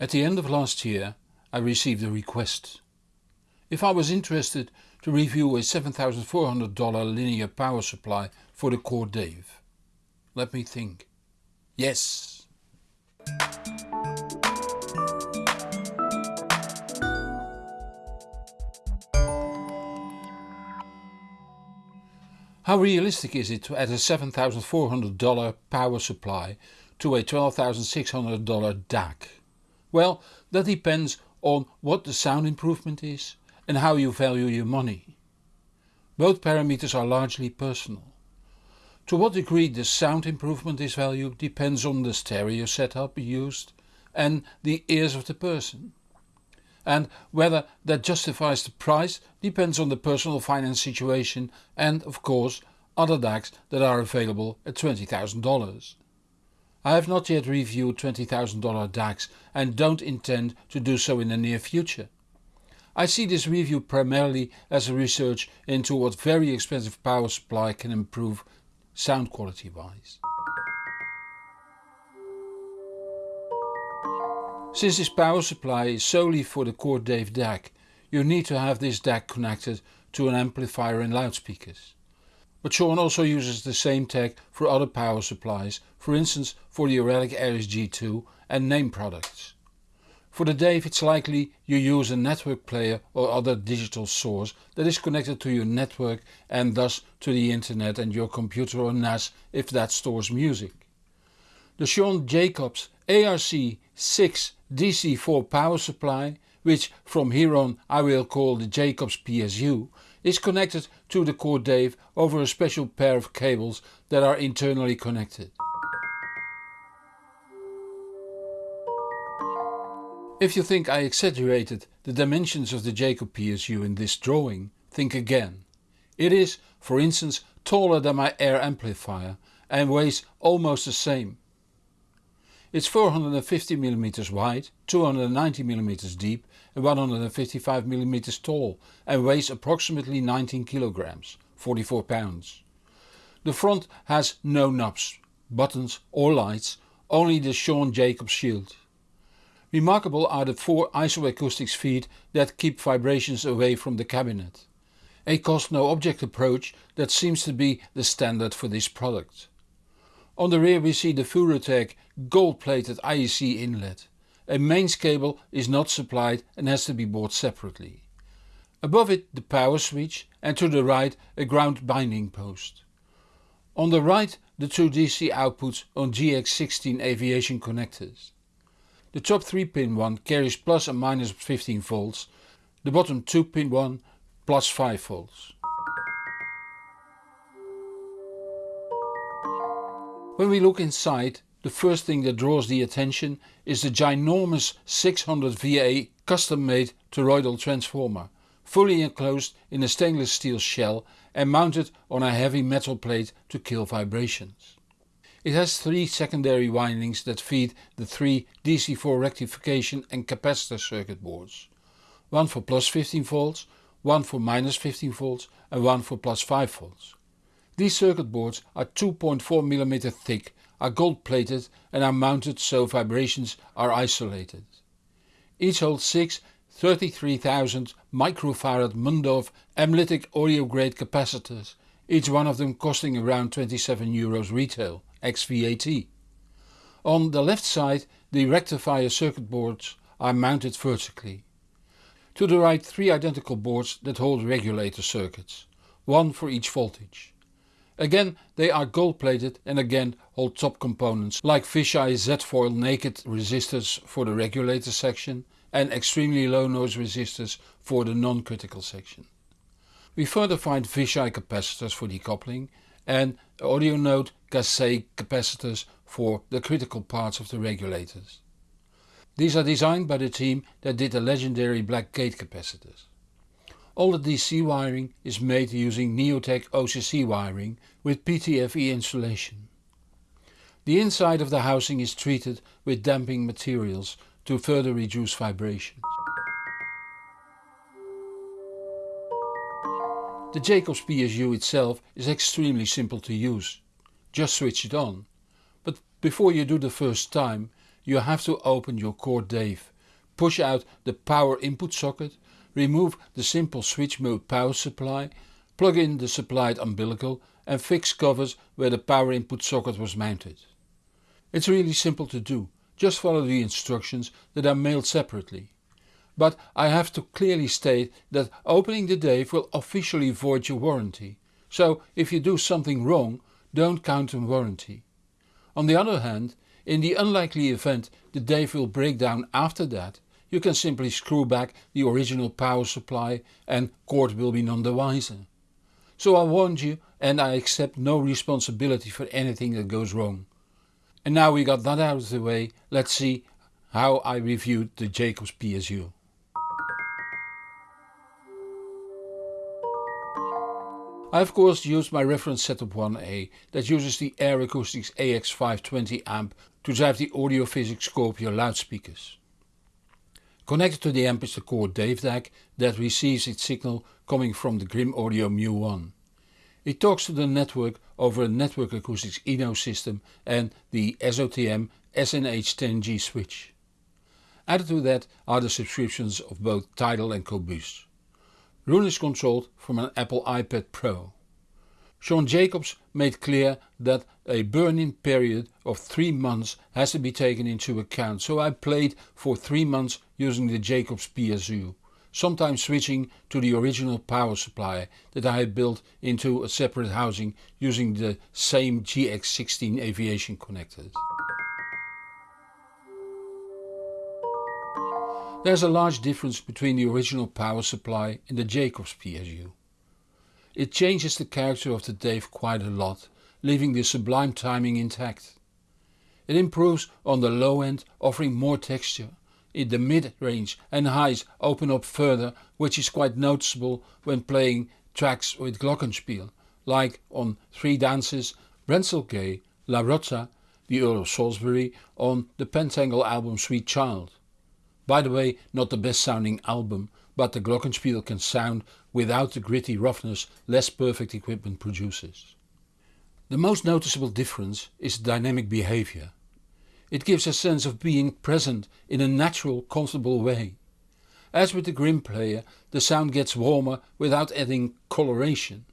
At the end of last year I received a request. If I was interested to review a $7400 linear power supply for the Chord Dave. Let me think. Yes! How realistic is it to add a $7,400 power supply to a $12,600 DAC? Well, that depends on what the sound improvement is and how you value your money. Both parameters are largely personal. To what degree the sound improvement is valued depends on the stereo setup used and the ears of the person. And whether that justifies the price depends on the personal finance situation and of course other DACs that are available at $20,000. I have not yet reviewed $20,000 DACs and don't intend to do so in the near future. I see this review primarily as a research into what very expensive power supply can improve sound quality wise. Since this power supply is solely for the Chord Dave DAC, you need to have this DAC connected to an amplifier and loudspeakers. But Sean also uses the same tech for other power supplies, for instance for the Auralic Aries G2 and Naim products. For the Dave it's likely you use a network player or other digital source that is connected to your network and thus to the internet and your computer or NAS if that stores music. The Sean Jacobs ARC6 DC4 power supply, which from here on I will call the Jacobs PSU, is connected to the Chord Dave over a special pair of cables that are internally connected. If you think I exaggerated the dimensions of the Jacob PSU in this drawing, think again. It is, for instance, taller than my Ayre amplifier and weighs almost the same. It's 450mm wide, 290mm deep and 155mm tall and weighs approximately 19 kg, 44 pounds. The front has no knobs, buttons or lights, only the Sean Jacobs shield. Remarkable are the four isoacoustics feet that keep vibrations away from the cabinet. A cost no object approach that seems to be the standard for this product. On the rear we see the Furutech gold plated IEC inlet. A mains cable is not supplied and has to be bought separately. Above it the power switch and to the right a ground binding post. On the right the two DC outputs on GX16 aviation connectors. The top 3 pin one carries plus and minus 15 volts, the bottom 2 pin one plus 5 volts. When we look inside, the first thing that draws the attention is the ginormous 600 VA custom made toroidal transformer, fully enclosed in a stainless steel shell and mounted on a heavy metal plate to kill vibrations. It has three secondary windings that feed the three DC4 rectification and capacitor circuit boards. One for plus 15 volts, one for minus 15 volts and one for plus 5 volts. These circuit boards are 2.4mm thick, are gold plated and are mounted so vibrations are isolated. Each holds 6 33,000 microfarad Mundorf MLytic audio grade capacitors, each one of them costing around 27 euros retail, ex VAT. On the left side the rectifier circuit boards are mounted vertically. To the right three identical boards that hold regulator circuits, one for each voltage. Again they are gold plated and again hold top components like Vishay Z-foil naked resistors for the regulator section and extremely low noise resistors for the non-critical section. We further find Vishay capacitors for decoupling and AudioNote Kaisei capacitors for the critical parts of the regulators. These are designed by the team that did the legendary black gate capacitors. All the DC wiring is made using Neotech OCC wiring with PTFE insulation. The inside of the housing is treated with damping materials to further reduce vibrations. The Jacobs PSU itself is extremely simple to use. Just switch it on. But before you do the first time you have to open your Chord Dave, push out the power input socket, remove the simple switch mode power supply, plug in the supplied umbilical and fix covers where the power input socket was mounted. It's really simple to do, just follow the instructions that are mailed separately. But I have to clearly state that opening the Dave will officially void your warranty, so if you do something wrong don't count on warranty. On the other hand, in the unlikely event the Dave will break down after that, you can simply screw back the original power supply and Chord will be none the wiser. So I warned you and I accept no responsibility for anything that goes wrong. And now we got that out of the way, let's see how I reviewed the Jacobs PSU. I of course used my reference setup 1A that uses the Ayre Acoustics AX520 amp to drive the Audiophysics Scorpio loudspeakers. Connected to the amp is the Chord Dave DAC that receives its signal coming from the Grimm Audio Mu1. It talks to the network over a Network Acoustics Eno system and the SOTM SNH10G switch. Added to that are the subscriptions of both Tidal and Qobuz. Roon is controlled from an Apple iPad Pro. Sean Jacobs made clear that a burn-in period of 3 months has to be taken into account so I played for 3 months using the Jacobs PSU, sometimes switching to the original power supply that I had built into a separate housing using the same GX16 aviation connectors. There's a large difference between the original power supply and the Jacobs PSU. It changes the character of the Dave quite a lot, leaving the sublime timing intact. It improves on the low end offering more texture, in the mid range and highs open up further which is quite noticeable when playing tracks with glockenspiel, like on Three Dances, Gay, La Rota, the Earl of Salisbury on the Pentangle album Sweet Child. By the way not the best sounding album but the glockenspiel can sound without the gritty roughness less perfect equipment produces. The most noticeable difference is dynamic behavior. It gives a sense of being present in a natural comfortable way. As with the Grimm player the sound gets warmer without adding coloration.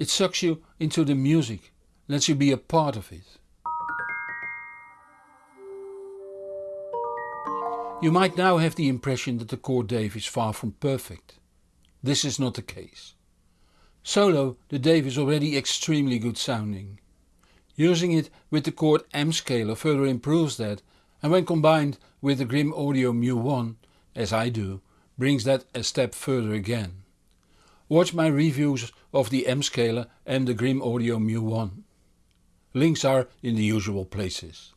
It sucks you into the music, lets you be a part of it. You might now have the impression that the Chord Dave is far from perfect. This is not the case. Solo the Dave is already extremely good sounding. Using it with the Chord M scaler further improves that and when combined with the Grimm Audio Mu1, as I do, brings that a step further again. Watch my reviews of the M scaler and the Grimm Audio Mu1. Links are in the usual places.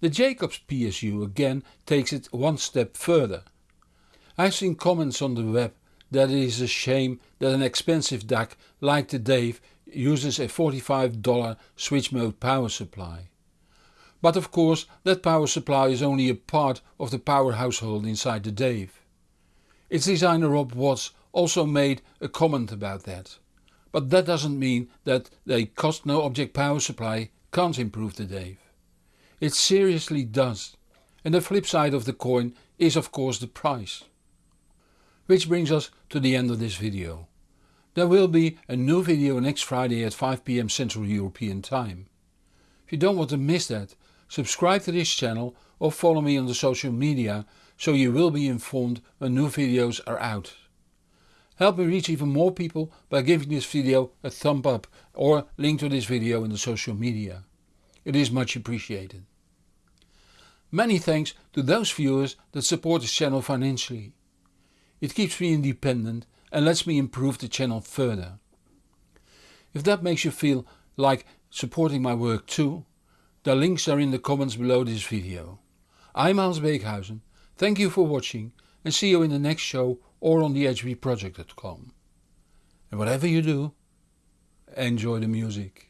The Jacobs PSU again takes it one step further. I've seen comments on the web that it is a shame that an expensive DAC like the Dave uses a $45 switch mode power supply. But of course that power supply is only a part of the power household inside the Dave. Its designer Rob Watts also made a comment about that. But that doesn't mean that a cost no object power supply can't improve the Dave. It seriously does. And the flip side of the coin is of course the price. Which brings us to the end of this video. There will be a new video next Friday at 5pm Central European Time. If you don't want to miss that, subscribe to this channel or follow me on the social media so you will be informed when new videos are out. Help me reach even more people by giving this video a thumb up or link to this video in the social media. It is much appreciated. Many thanks to those viewers that support this channel financially. It keeps me independent and lets me improve the channel further. If that makes you feel like supporting my work too, the links are in the comments below this video. I'm Hans Beekhuizen, thank you for watching and see you in the next show or on the HBProject.com. And whatever you do, enjoy the music.